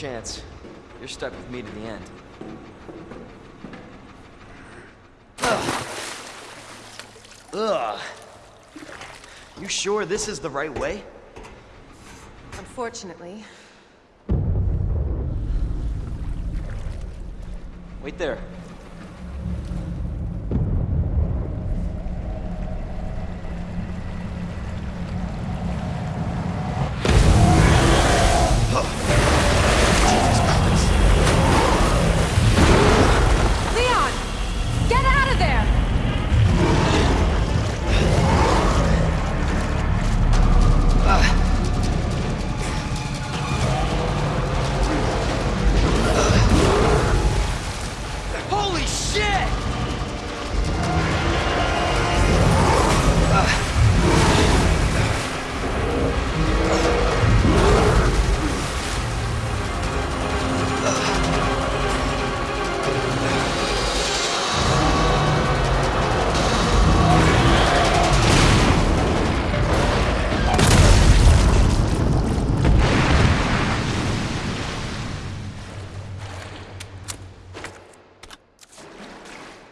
chance. You're stuck with me to the end. Ugh. Ugh. You sure this is the right way? Unfortunately. Wait there.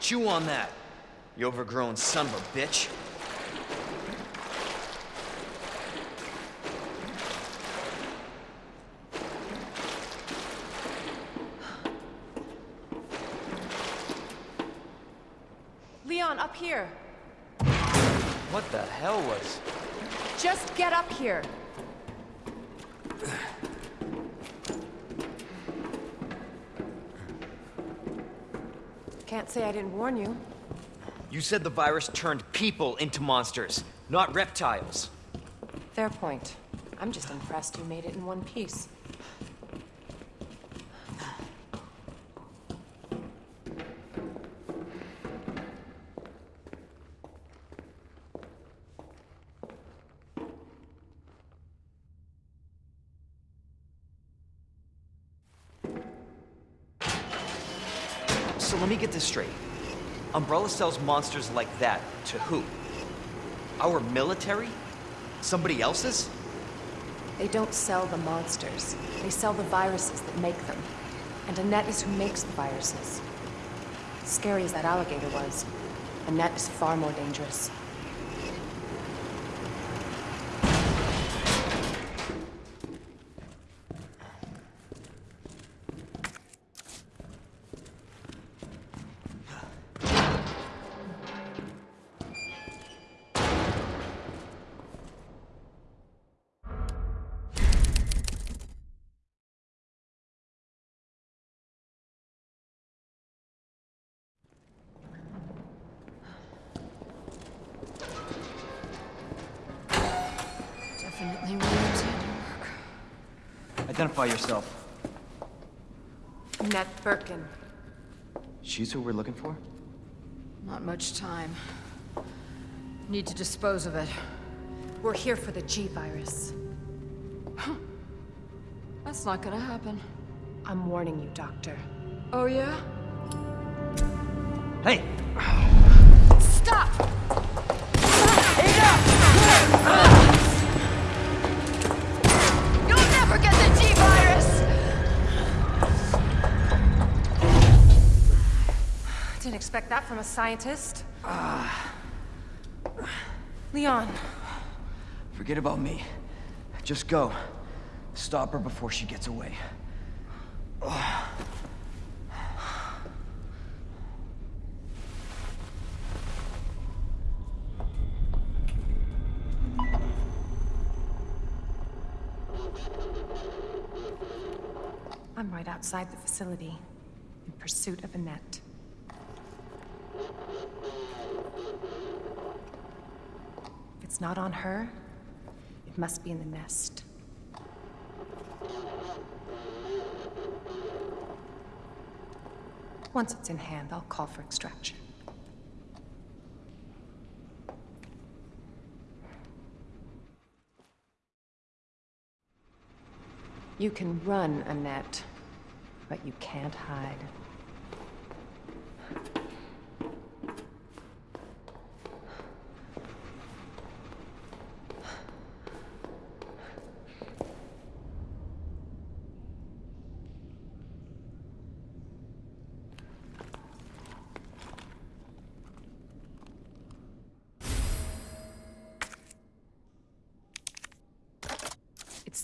Chew on that, you overgrown son of a bitch. Leon, up here. What the hell was... Just get up here. Can't say I didn't warn you. You said the virus turned people into monsters, not reptiles. Fair point. I'm just impressed you made it in one piece. Get this straight. Umbrella sells monsters like that to who? Our military? Somebody else's? They don't sell the monsters. They sell the viruses that make them. And Annette is who makes the viruses. Scary as that alligator was, Annette is far more dangerous. Identify yourself. Annette Birkin. She's who we're looking for? Not much time. Need to dispose of it. We're here for the G-Virus. That's not gonna happen. I'm warning you, Doctor. Oh yeah? Hey! Stop! You'll expect that from a scientist. Ah Leon, Forget about me. Just go. Stop her before she gets away. I'm right outside the facility, in pursuit of Annette. If it's not on her, it must be in the nest. Once it's in hand, I'll call for extraction. You can run, Annette, but you can't hide.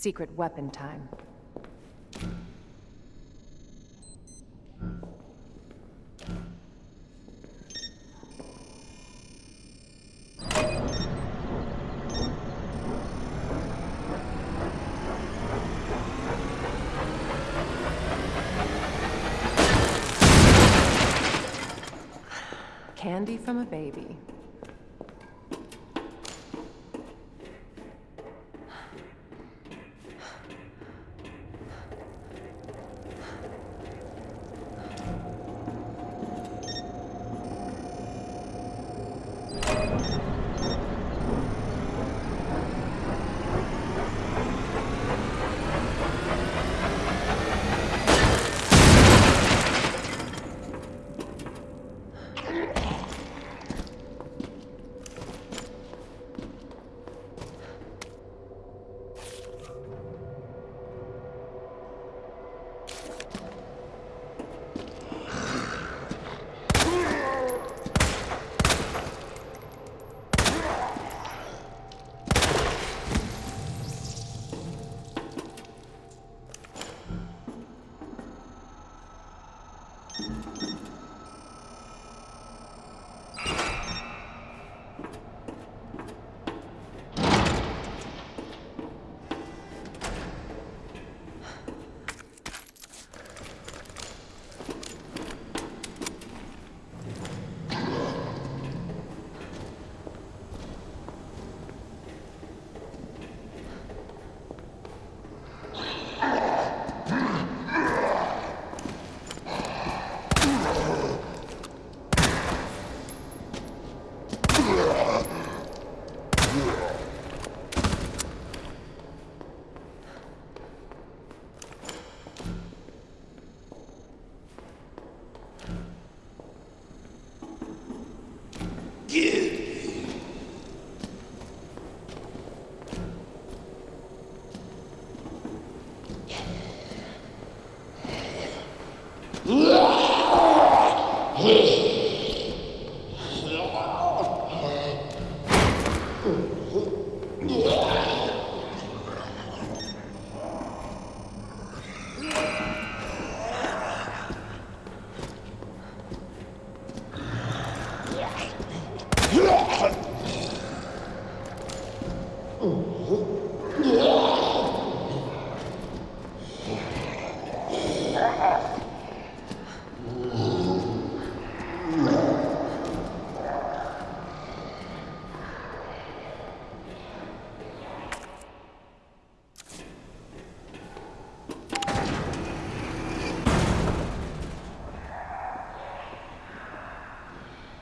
Secret weapon time.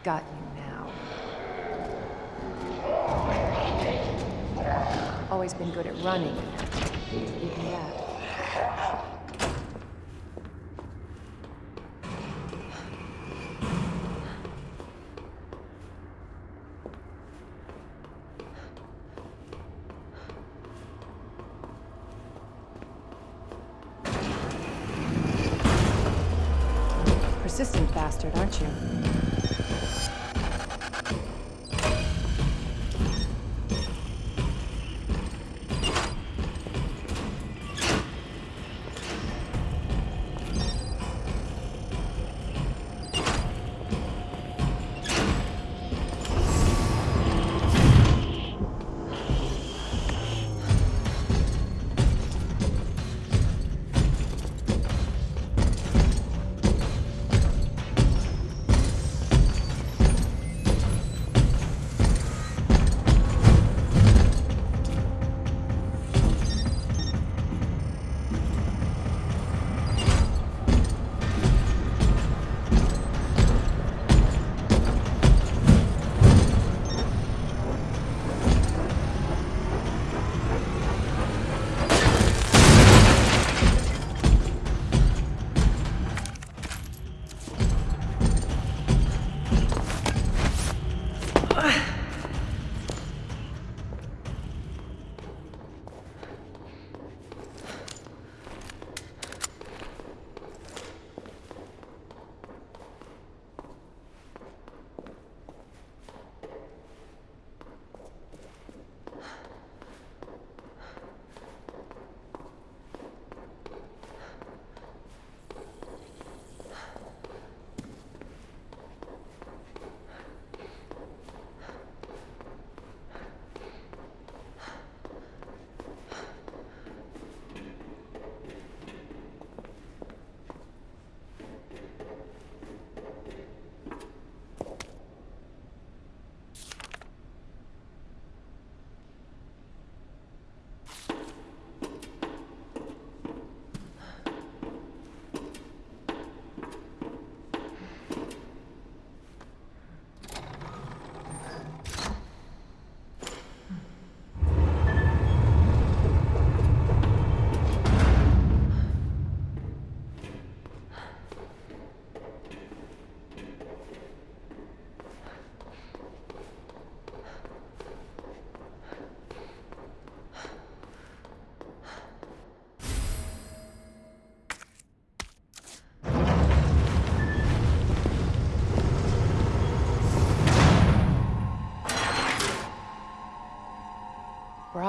Got you now. Always been good at running. Even that. Persistent bastard, aren't you?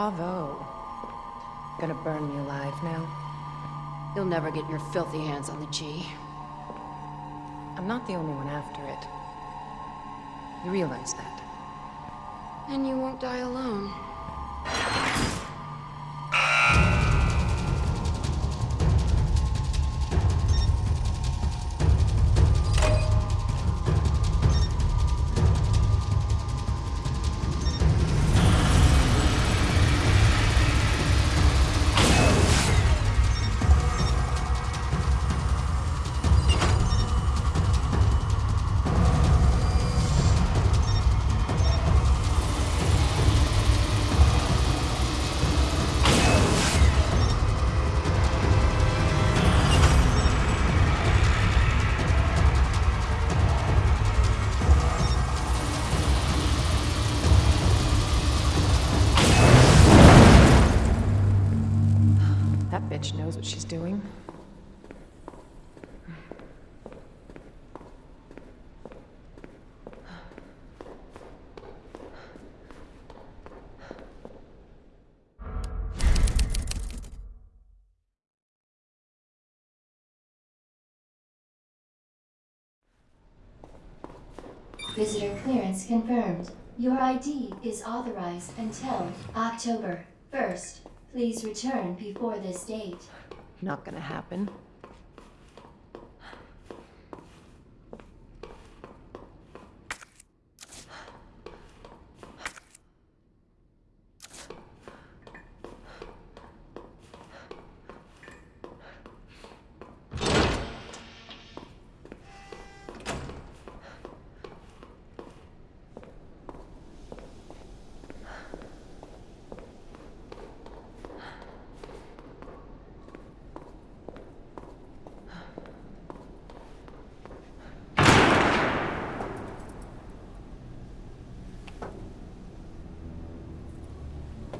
Bravo. Gonna burn me alive now. You'll never get your filthy hands on the G. I'm not the only one after it. You realize that? And you won't die alone. Visitor clearance confirmed. Your ID is authorized until October 1st. Please return before this date. Not gonna happen.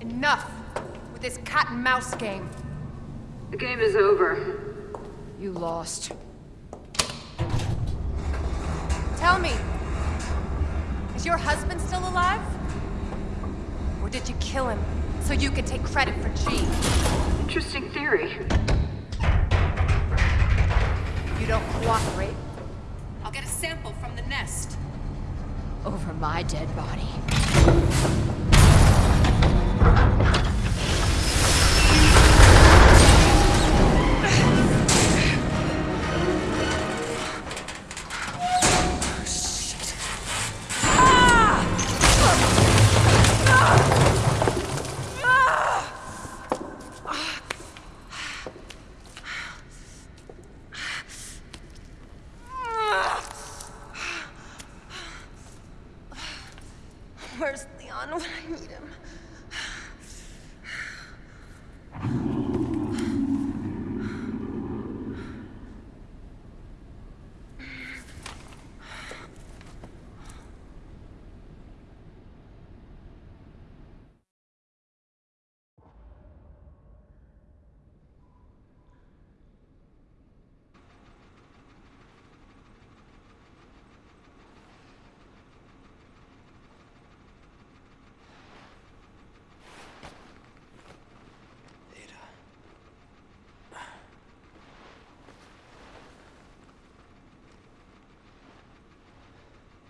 Enough with this cat and mouse game. The game is over. You lost. Tell me, is your husband still alive? Or did you kill him so you could take credit for G? Interesting theory. You don't cooperate. I'll get a sample from the nest. Over my dead body.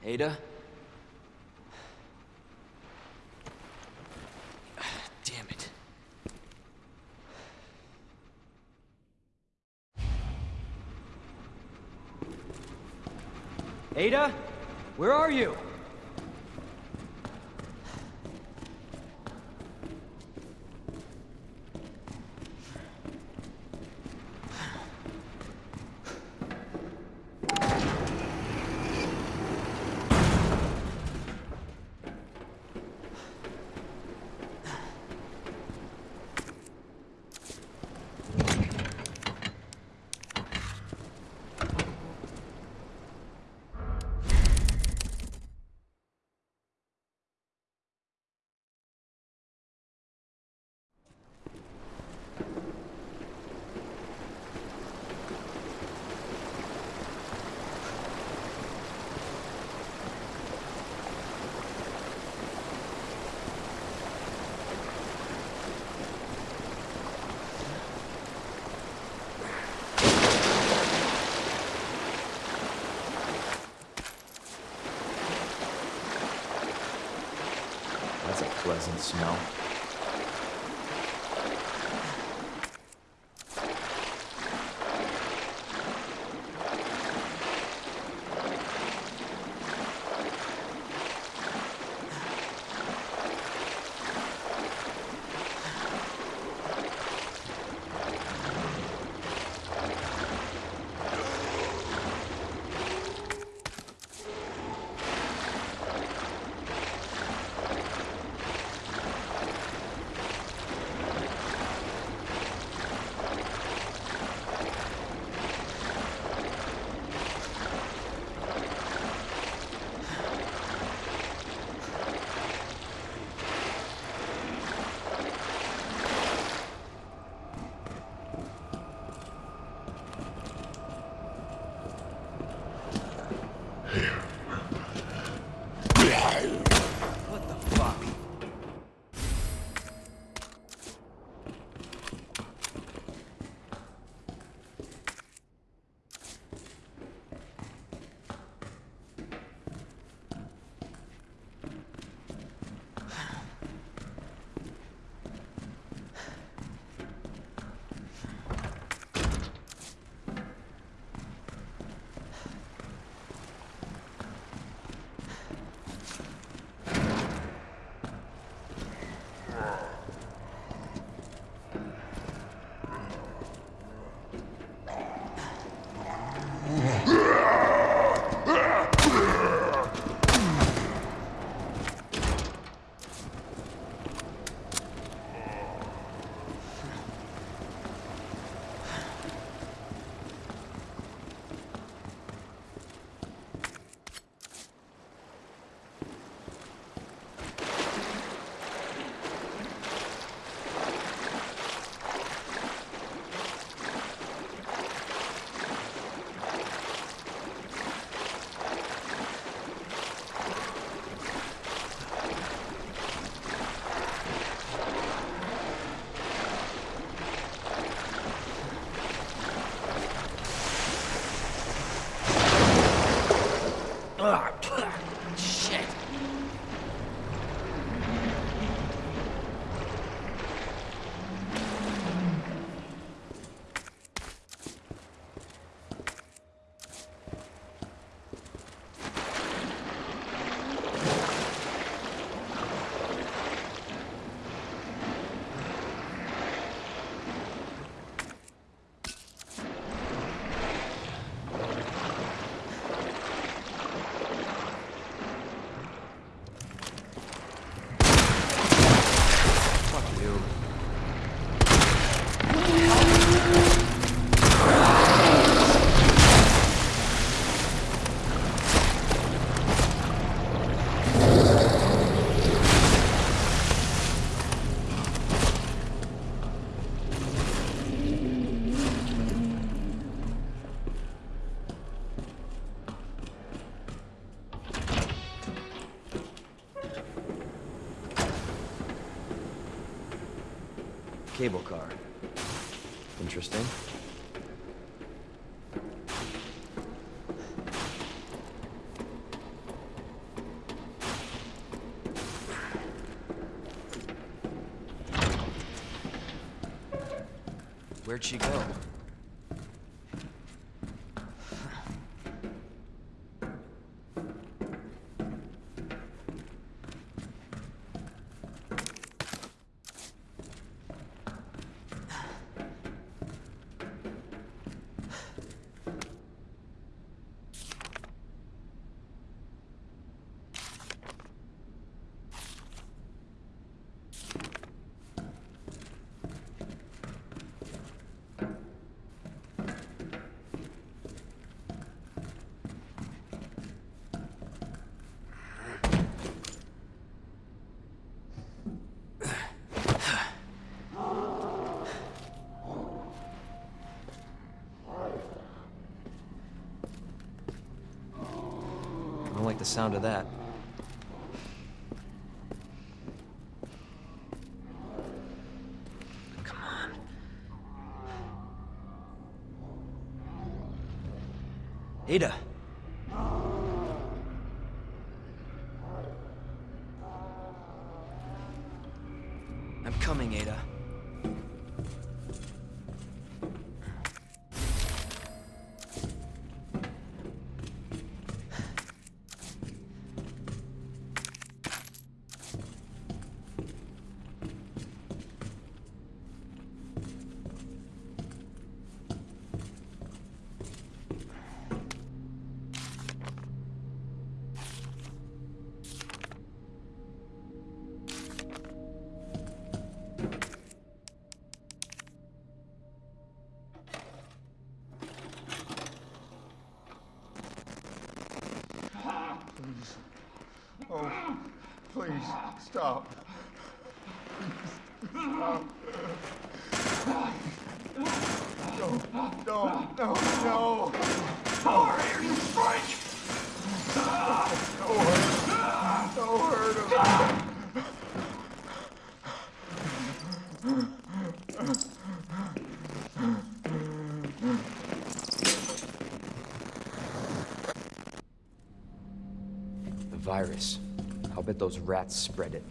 Ada? Damn it. Ada? Where are you? Doesn't smell. Cable car. Interesting. Where'd she go? I don't like the sound of that. Come on. Ada. Stop. Those rats spread it.